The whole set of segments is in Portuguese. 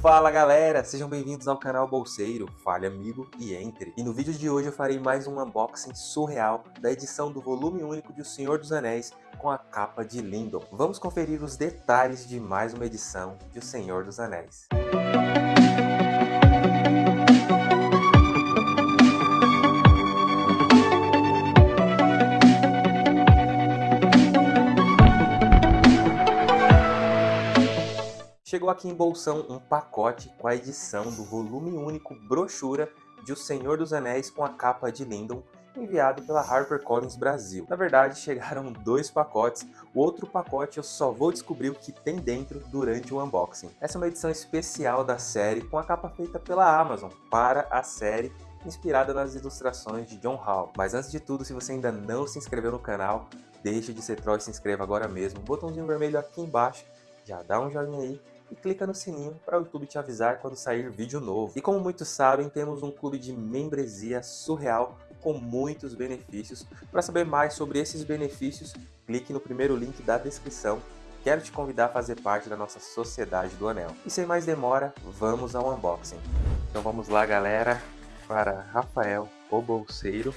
Fala galera, sejam bem-vindos ao canal Bolseiro, fale amigo e entre. E no vídeo de hoje eu farei mais um unboxing surreal da edição do volume único de O Senhor dos Anéis com a capa de Lindon. Vamos conferir os detalhes de mais uma edição de O Senhor dos Anéis. Chegou aqui em Bolsão um pacote com a edição do volume único brochura de O Senhor dos Anéis com a capa de Lindon, enviado pela HarperCollins Brasil. Na verdade, chegaram dois pacotes, o outro pacote eu só vou descobrir o que tem dentro durante o unboxing. Essa é uma edição especial da série com a capa feita pela Amazon para a série inspirada nas ilustrações de John Hall. Mas antes de tudo, se você ainda não se inscreveu no canal, deixe de ser troll e se inscreva agora mesmo. Botãozinho vermelho aqui embaixo, já dá um joinha aí e clica no sininho para o YouTube te avisar quando sair vídeo novo. E como muitos sabem, temos um clube de membresia surreal com muitos benefícios. Para saber mais sobre esses benefícios, clique no primeiro link da descrição. Quero te convidar a fazer parte da nossa Sociedade do Anel. E sem mais demora, vamos ao unboxing. Então vamos lá galera, para Rafael, o Bolseiro.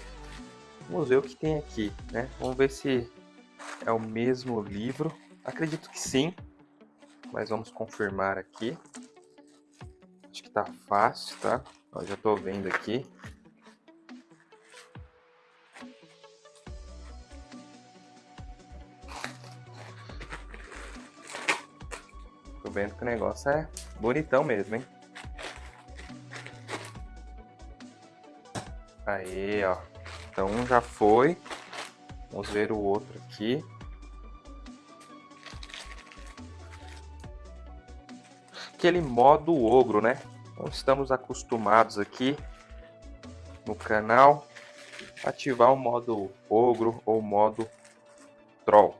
Vamos ver o que tem aqui, né? Vamos ver se é o mesmo livro. Acredito que sim, mas vamos confirmar aqui. Acho que tá fácil, tá? Ó, já tô vendo aqui. Tô vendo que o negócio é bonitão mesmo, hein? Aí, ó. Então um já foi. Vamos ver o outro aqui. Aquele modo ogro, né? Então estamos acostumados aqui no canal ativar o modo ogro ou modo troll.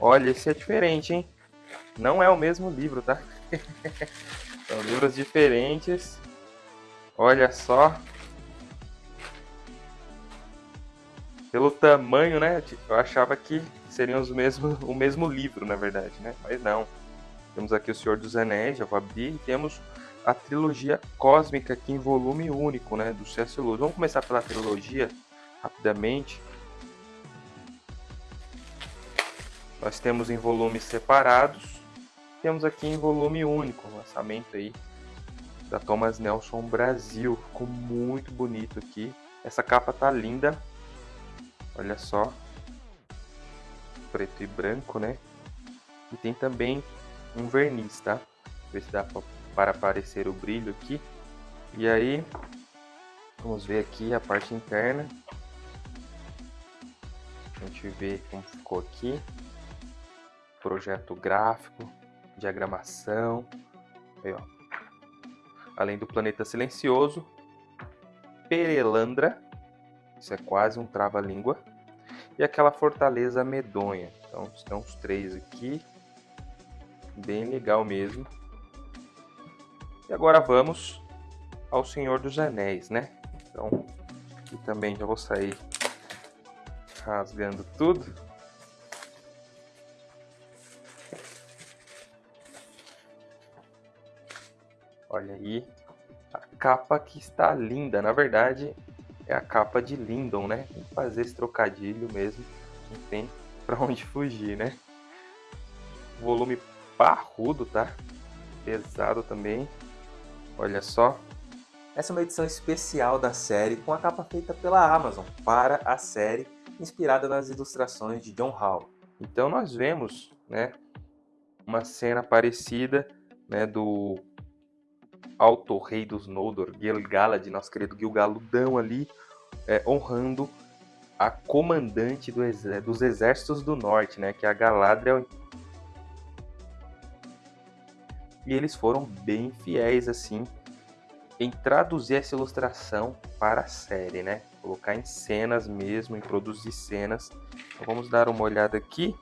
Olha, esse é diferente, hein? Não é o mesmo livro, tá? São livros diferentes. Olha só. Pelo tamanho, né? Eu achava que seriam os mesmos, o mesmo livro, na verdade, né? Mas não. Temos aqui o Senhor dos Anéis, já vou abrir, e temos a trilogia cósmica aqui em volume único, né? Do C.S. Lewis. Vamos começar pela trilogia, rapidamente. Nós temos em volumes separados, temos aqui em volume único, lançamento aí da Thomas Nelson Brasil. Ficou muito bonito aqui. Essa capa tá linda, Olha só. Preto e branco, né? E tem também um verniz, tá? Ver se dá para aparecer o brilho aqui. E aí, vamos ver aqui a parte interna. A gente vê como ficou aqui. Projeto gráfico, diagramação. Aí, ó. Além do planeta silencioso, Perelandra, isso é quase um trava-língua. E aquela fortaleza medonha. Então estão os três aqui. Bem legal mesmo. E agora vamos ao Senhor dos Anéis, né? Então, aqui também já vou sair rasgando tudo. Olha aí, a capa que está linda. Na verdade, é a capa de Lindon, né? Tem que fazer esse trocadilho mesmo, não tem pra onde fugir, né? Volume parrudo, tá? Pesado também. Olha só. Essa é uma edição especial da série com a capa feita pela Amazon para a série, inspirada nas ilustrações de John Hall. Então nós vemos, né, uma cena parecida, né, do Alto Rei dos Noldor, Gil-galad, nosso querido Gil-galudão ali, é, honrando a comandante do dos exércitos do norte, né, que é a Galadriel. E eles foram bem fiéis, assim, em traduzir essa ilustração para a série, né? Colocar em cenas mesmo, em produzir cenas. Então, vamos dar uma olhada aqui.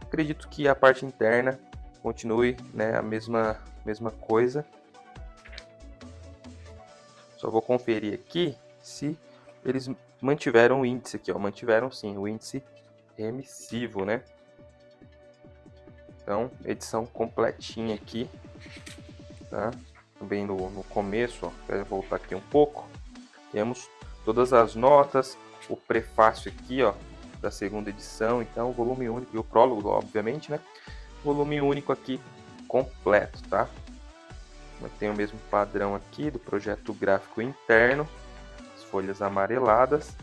Acredito que a parte interna continue né, a mesma, mesma coisa. Só vou conferir aqui se eles mantiveram o índice aqui, ó, mantiveram sim o índice remissivo, né? Então, edição completinha aqui, tá? Também no, no começo, ó, vou voltar aqui um pouco, temos todas as notas, o prefácio aqui, ó, da segunda edição, então volume único, e o prólogo, obviamente, né? Volume único aqui completo, tá? Tem o mesmo padrão aqui do projeto gráfico interno, as folhas amareladas.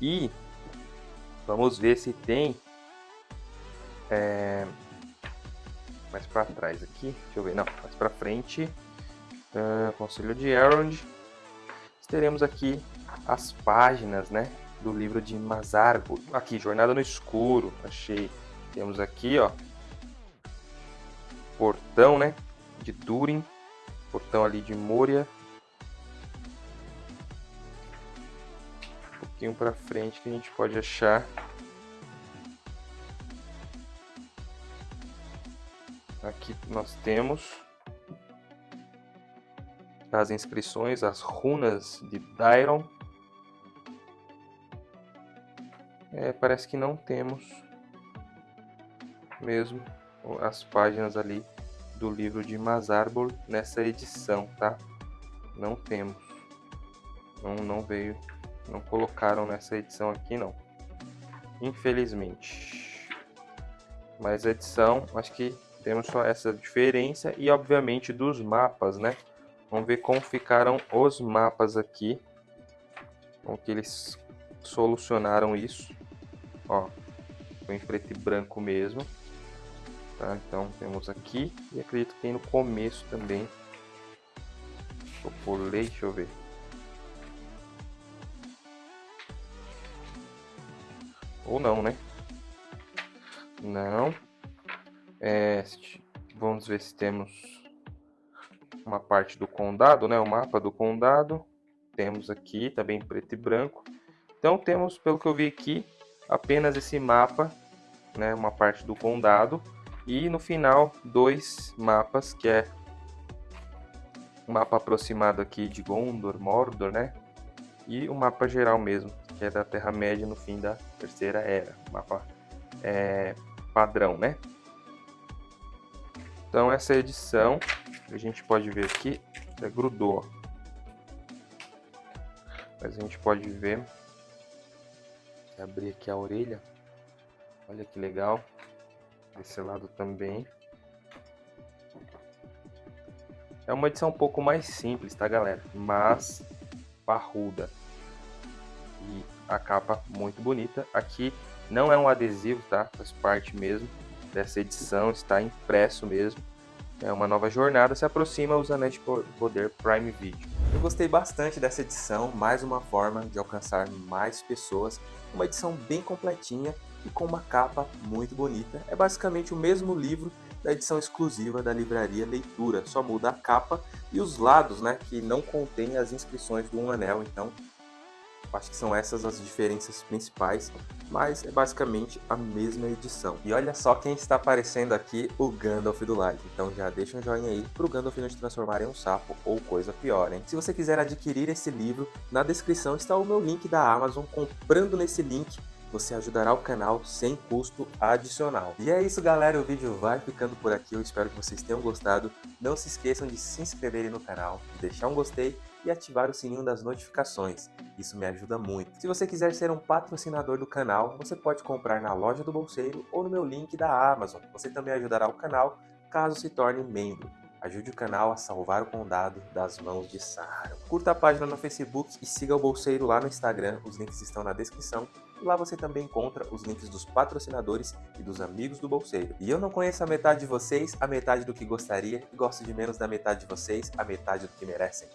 E vamos ver se tem é, mais para trás aqui, deixa eu ver, não, mais para frente, uh, Conselho de Elrond, teremos aqui as páginas, né, do livro de Mazargo, aqui, Jornada no Escuro, achei, temos aqui, ó, portão, né, de Durin, portão ali de Moria. Um pouquinho para frente que a gente pode achar Aqui nós temos as inscrições, as runas de Dairon. É, parece que não temos mesmo as páginas ali do livro de Mazarbol nessa edição, tá? Não temos. Não, não veio, não colocaram nessa edição aqui não. Infelizmente. Mas a edição, acho que temos só essa diferença e obviamente dos mapas, né? Vamos ver como ficaram os mapas aqui. Como que eles solucionaram isso. Ó, foi em preto e branco mesmo. Tá? Então temos aqui e acredito que tem no começo também. Eu pulei, deixa eu ver. Ou não, né? Não. É, vamos ver se temos uma parte do condado, né? O mapa do condado. Temos aqui, também tá preto e branco. Então temos, pelo que eu vi aqui, apenas esse mapa, né? Uma parte do condado e no final, dois mapas, que é um mapa aproximado aqui de Gondor, Mordor, né? E o um mapa geral mesmo, que é da Terra-média no fim da Terceira Era. Mapa é, padrão, né? Então essa edição, a gente pode ver aqui, é, grudou. Mas a gente pode ver, abrir aqui a orelha, olha que legal desse lado também. É uma edição um pouco mais simples, tá galera? Mas parruda. E a capa muito bonita. Aqui não é um adesivo, tá? Faz parte mesmo dessa edição, está impresso mesmo. É uma nova jornada, se aproxima os Anéis de Poder Prime Video. Eu gostei bastante dessa edição, mais uma forma de alcançar mais pessoas. Uma edição bem completinha e com uma capa muito bonita. É basicamente o mesmo livro da edição exclusiva da livraria Leitura, só muda a capa e os lados, né, que não contém as inscrições do Um Anel, então acho que são essas as diferenças principais, mas é basicamente a mesma edição. E olha só quem está aparecendo aqui, o Gandalf do like, então já deixa um joinha aí pro Gandalf não te transformar em um sapo ou coisa pior, hein? Se você quiser adquirir esse livro, na descrição está o meu link da Amazon, comprando nesse link você ajudará o canal sem custo adicional. E é isso galera, o vídeo vai ficando por aqui, eu espero que vocês tenham gostado. Não se esqueçam de se inscreverem no canal, de deixar um gostei e ativar o sininho das notificações, isso me ajuda muito. Se você quiser ser um patrocinador do canal, você pode comprar na loja do Bolseiro ou no meu link da Amazon. Você também ajudará o canal caso se torne membro. Ajude o canal a salvar o condado das mãos de Sauron. Curta a página no Facebook e siga o Bolseiro lá no Instagram, os links estão na descrição. Lá você também encontra os links dos patrocinadores e dos amigos do Bolseiro. E eu não conheço a metade de vocês, a metade do que gostaria, e gosto de menos da metade de vocês, a metade do que merecem.